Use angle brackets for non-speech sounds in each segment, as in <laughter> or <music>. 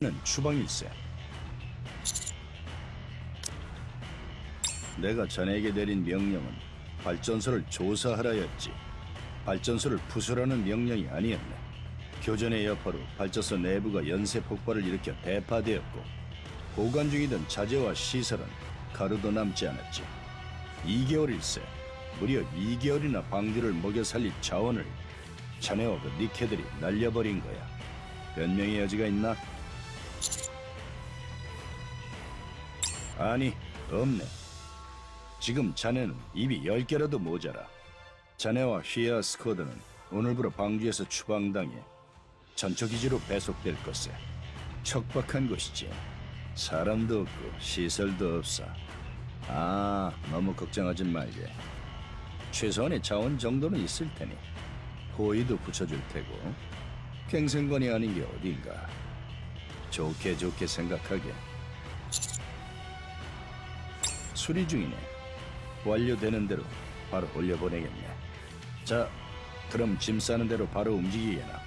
는 추방일세. 내가 자네에게 내린 명령은 발전소를 조사하라였지. 발전소를 부수라는 명령이 아니었네. 교전의 여파로 발전소 내부가 연쇄 폭발을 일으켜 대파되었고 보관 중이던 자재와 시설은 가루도 남지 않았지. 2개월일세. 무려 2개월이나 방주를 먹여 살릴 자원을 자네와 그 니케들이 날려버린 거야. 변명의 여지가 있나? 아니, 없네. 지금 자네는 입이 열 개라도 모자라. 자네와 휘아 스쿼드는 오늘부로 방주에서 추방당해 전초기지로 배속될 것에 척박한 곳이지. 사람도 없고 시설도 없어. 아, 너무 걱정하지 말게. 최소한의 자원 정도는 있을 테니 호의도 붙여줄 테고 갱생관이 아닌 게 어딘가. 좋게 좋게 생각하게. 수리 중이네. 완료되는 대로 바로 올려보내겠네. 자, 그럼 짐 싸는 대로 바로 움직이게나.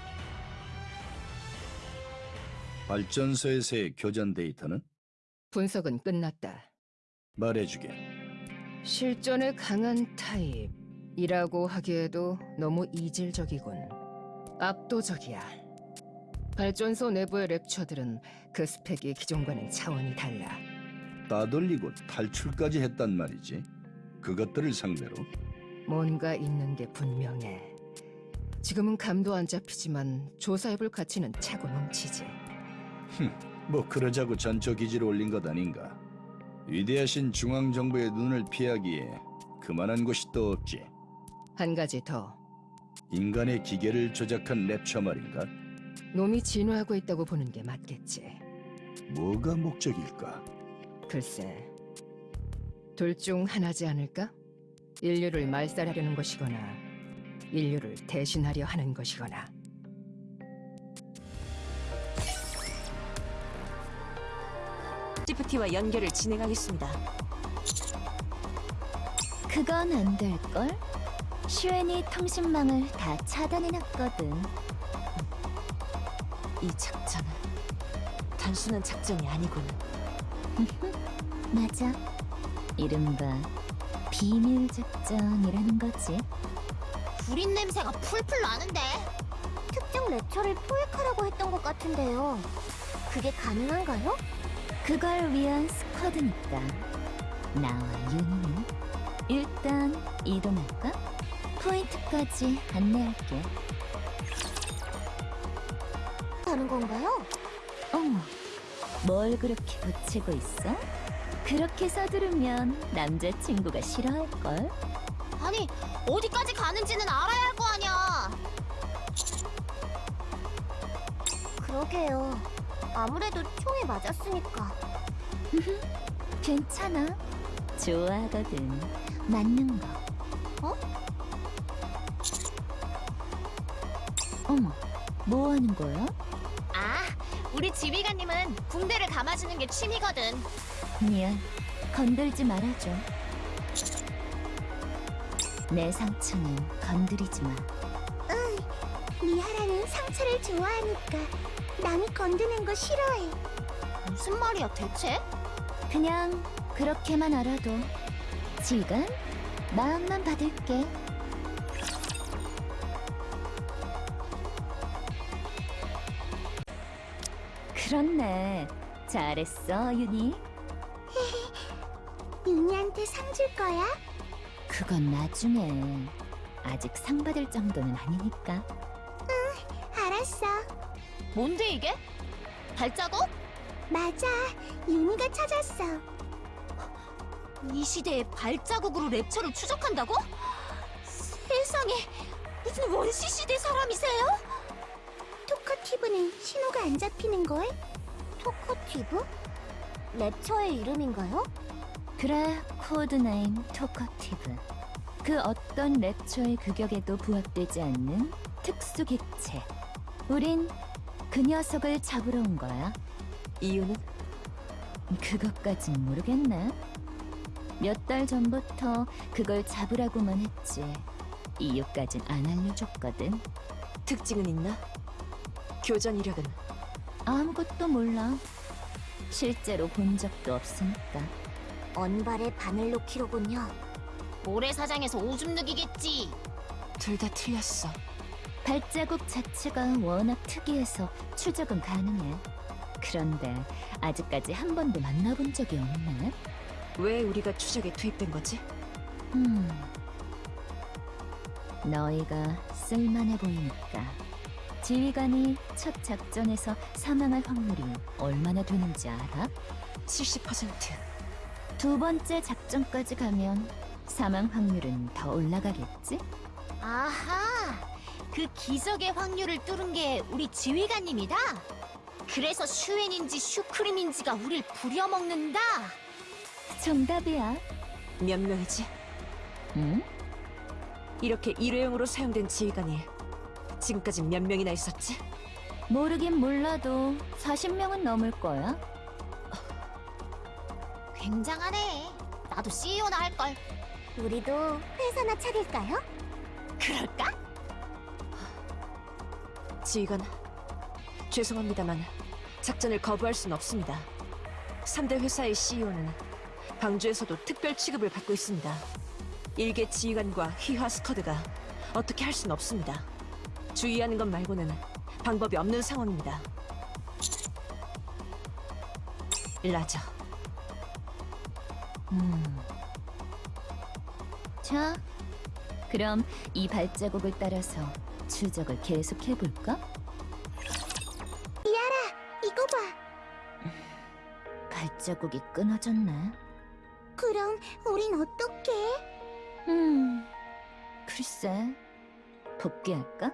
발전소에서의 교전 데이터는 분석은 끝났다. 말해주게. 실전에 강한 타입이라고 하기에도 너무 이질적이군. 압도적이야. 발전소 내부의 랩처들은 그 스펙이 기존과는 차원이 달라. 따돌리고 탈출까지 했단 말이지. 그것들을 상대로 뭔가 있는 게 분명해. 지금은 감도 안 잡히지만 조사해볼 가치는 차고 넘치지. 뭐 그러자고 전초 기지를 올린 것 아닌가. 위대하신 중앙 정부의 눈을 피하기에 그만한 곳이 또 없지. 한 가지 더. 인간의 기계를 조작한 랩처 말인가? 놈이 진화하고 있다고 보는 게 맞겠지. 뭐가 목적일까? 글쎄, 둘 중 하나지 않을까? 인류를 말살하려는 것이거나 인류를 대신하려 하는 것이거나 GPT와 연결을 진행하겠습니다. 그건 안 될걸? 슈엔이 통신망을 다 차단해놨거든. 이 작전은 단순한 작전이 아니군. <laughs> 맞아. 이른바 비밀 작전이라는 거지. 불인 냄새가 풀풀 나는데 특정 랩처를 포획하라고 했던 것 같은데요. 그게 가능한가요? 그걸 위한 스쿼드니까. 나와 윤희는 일단 이동할까? 포인트까지 안내할게. 하는 건가요? 어머, 뭘 그렇게 붙이고 있어? 그렇게 서두르면 남자친구가 싫어할걸? 아니 어디까지 가는지는 알아야 할 거 아니야. 그러게요. 아무래도 총에 맞았으니까. 괜찮아. 좋아하거든. 맞는 거. 어? 어머, 뭐 하는 거야? 아, 우리 지휘관님은 붕대를 감아주는 게 취미거든. 미안. 건들지 말아줘. 내 상처는 건드리지 마. 미하라는 상처를 좋아하니까 남이 건드는 거 싫어해. 무슨 말이야 대체? 그냥 그렇게만 알아도 지금 마음만 받을게. 그렇네. 잘했어, 윤희. 윤희한테 상 줄 거야? 그건 나중에. 아직 상 받을 정도는 아니니까. 알았어. 뭔데 이게? 발자국? 맞아. 윤희가 찾았어. 이 시대에 발자국으로 랩처를 추적한다고? 세상에 무슨 원시 시대 사람이세요? 토커티브는 신호가 안 잡히는 걸? 토커티브? 랩처의 이름인가요? 그래, code name 토커티브. 그 어떤 랩처의 규격에도 부합되지 않는 특수 객체. 우린 그 녀석을 잡으러 온 거야. 이유는 그것까진 모르겠네. 몇 달 전부터 그걸 잡으라고만 했지. 이유까진 안 알려줬거든. 특징은 있나? 교전 이력은 아무것도 몰라. 실제로 본 적도 없으니까. 언발의 바늘 놓기로군요. 모래사장에서 오줌 누기겠지. 둘 다 틀렸어. 발자국 자체가 워낙 특이해서 추적은 가능해. 그런데 아직까지 한 번도 만나본 적이 없네. 왜 우리가 추적에 투입된 거지? 음. 너희가 쓸만해 보이니까. 지휘관이 첫 작전에서 사망할 확률이 얼마나 되는지 알아? 70%. 두 번째 작전까지 가면 사망 확률은 더 올라가겠지? 아하, 그 기적의 확률을 뚫은 게 우리 지휘관님이다. 그래서 슈엔인지 슈크림인지가 우릴 부려먹는다. 정답이야. 몇 명이지? 응? 이렇게 일회용으로 사용된 지휘관이 지금까지 몇 명이나 있었지? 모르긴 몰라도 40명은 넘을 거야. 굉장하네. 나도 CEO나 할 걸. 우리도 회사나 차릴까요? 그럴까? 지휘관, 죄송합니다만 작전을 거부할 순 없습니다. 3대 회사의 CEO는 방주에서도 특별 취급을 받고 있습니다. 일개 지휘관과 휘하 스커드가 어떻게 할 순 없습니다. 주의하는 것 말고는 방법이 없는 상황입니다. 라저, 음. 자, 그럼 이 발자국을 따라서 추적을 계속해 볼까? 이거 봐. 발자국이 끊어졌네. 그럼 우린 어떡해? 음, 글쎄, 복귀할까?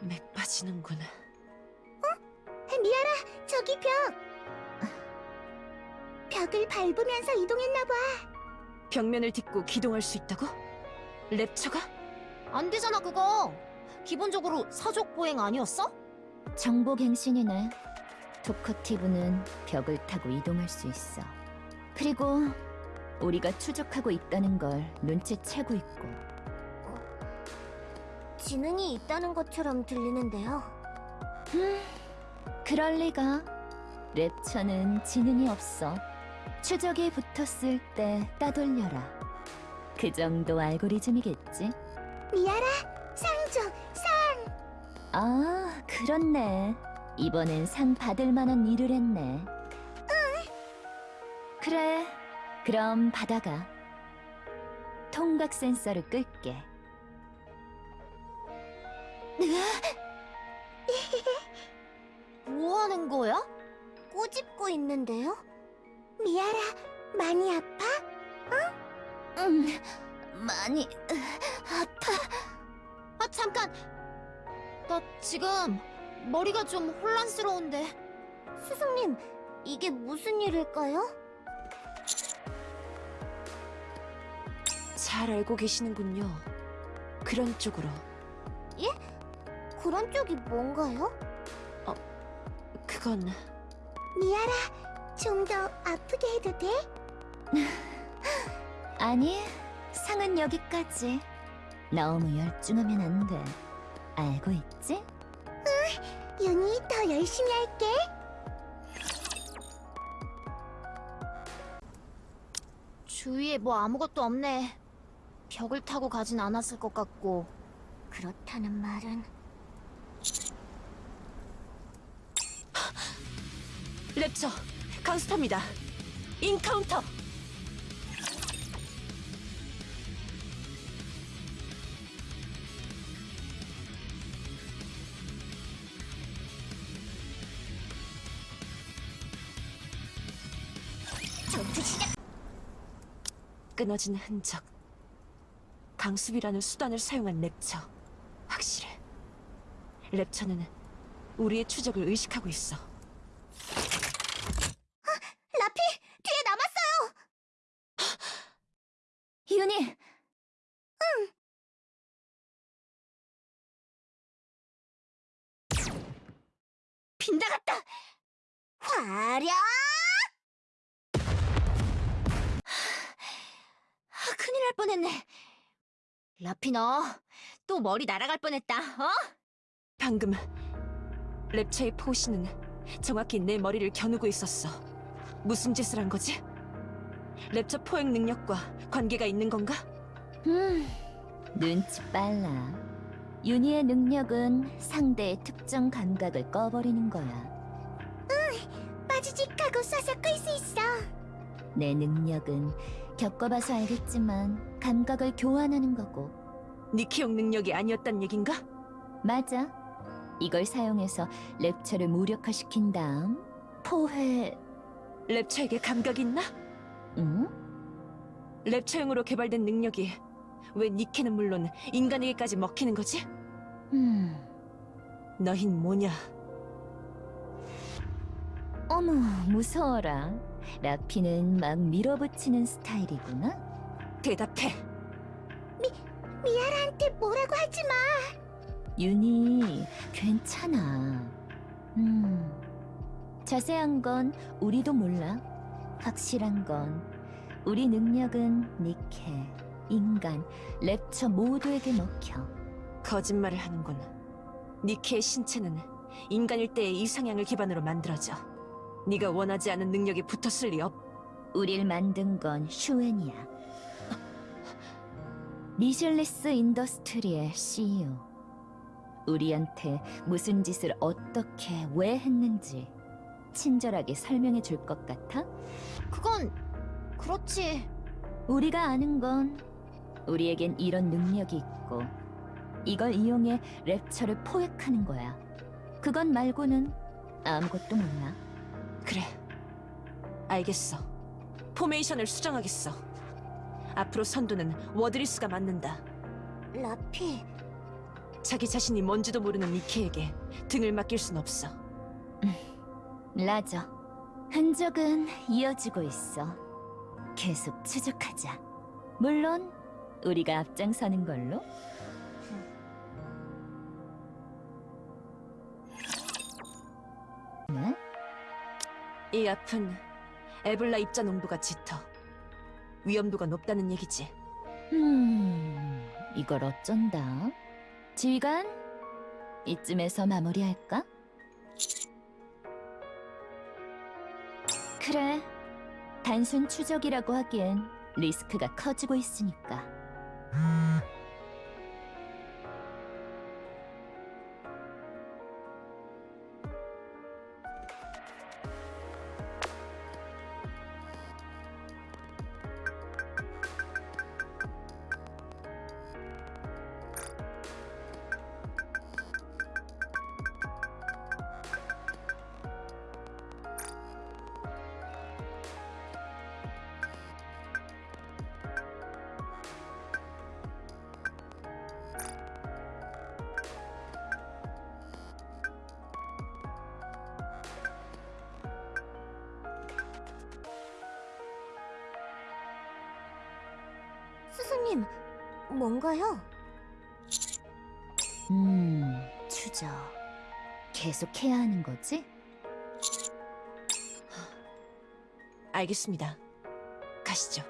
맥 빠지는구나. 미아라, 저기 벽. 벽을 밟으면서 이동했나 봐. 벽면을 딛고 기동할 수 있다고? 랩처가? 안 되잖아 그거. 기본적으로 사족 보행 아니었어? 정보갱신이네. 토커티브는 벽을 타고 이동할 수 있어. 그리고 우리가 추적하고 있다는 걸 눈치채고 있고. 지능이 있다는 것처럼 들리는데요. 그럴 리가. 랩처는 지능이 없어. 추적이 붙었을 때 따돌려라. 그 정도 알고리즘이겠지? 미아라, 상조, 아, 그렇네. 이번엔 상 받을 만한 일을 했네. 그래, 그럼 받아가. 통각 센서를 끌게. <laughs> 뭐 하는 거야? 꼬집고 있는데요? 미아라, 많이 아파? 음, 많이 아파. 아, 잠깐! 나 지금 머리가 좀 혼란스러운데. 스승님, 이게 무슨 일일까요? 잘 알고 계시는군요. 그런 쪽으로. 그런 쪽이 뭔가요? 그건 미아라, 좀 더 아프게 해도 돼? <laughs> 아니, 상은 여기까지. 너무 열중하면 안 돼. 알고 있지? 윤이 더 열심히 할게. 주위에 뭐 아무것도 없네. 벽을 타고 가진 않았을 것 같고. 그렇다는 말은 랩처 강스터입니다. 인카운터. 끊어진 흔적. 강습이라는 수단을 사용한 랩처. 확실해. 랩처는 우리의 추적을 의식하고 있어. 라피 뒤에 남았어요. 윤희! 빗나갔다. 화력. 아, 큰일 날 뻔했네. 라피 너 또 머리 날아갈 뻔했다. 어? 방금 랩처의 포시는 정확히 내 머리를 겨누고 있었어. 무슨 짓을 한 거지? 랩처 포획 능력과 관계가 있는 건가? 음, 눈치 빨라. 윤희의 능력은 상대의 특정 감각을 꺼버리는 거야. 빠지직하고 쏴서 끌 수 있어. 내 능력은 겪어봐서 알겠지만 감각을 교환하는 거고. 니키용 능력이 아니었단 얘긴가? 맞아. 이걸 사용해서 랩처를 무력화시킨 다음 포회... 랩처에게 감각이 있나? 응? 랩처용으로 개발된 능력이 왜 니케는 물론 인간에게까지 먹히는 거지? 음... 너흰 뭐냐? 어머, 무서워라. 라피는 막 밀어붙이는 스타일이구나. 대답해. 미아라한테 뭐라고 하지 마. 윤희, 괜찮아. 음, 자세한 건 우리도 몰라. 확실한 건 우리 능력은 니케, 인간, 랩처 모두에게 먹혀. 거짓말을 하는군. 니케의 신체는 인간일 때의 이상향을 기반으로 만들어져. 네가 원하지 않은 능력이 붙었을 리 없. 우릴 만든 건 슈엔이야. 미실리스 인더스트리의 CEO. 우리한테 무슨 짓을 어떻게 왜 했는지 친절하게 설명해 줄 것 같아? 그건 그렇지. 우리가 아는 건 우리에겐 이런 능력이 있고 이걸 이용해 랩처를 포획하는 거야. 그건 말고는 아무것도 몰라. 그래. 알겠어. formation을 수정하겠어. 앞으로 선두는 워드리스가 맡는다. 라피, 자기 자신이 뭔지도 모르는 니케에게 등을 맡길 순 없어. 라저. 흔적은 이어지고 있어. 계속 추적하자. 물론 우리가 앞장서는 걸로. 네? 이 앞은 에블라 입자 농도가 짙어. 위험도가 높다는 얘기지. 음, 이걸 어쩐다. 지휘관, 이쯤에서 마무리할까? 그래, 단순 추적이라고 하기엔 리스크가 커지고 있으니까. 스승님, 뭔가요? 음, 추적. 계속 해야 하는 거지? 알겠습니다. 가시죠.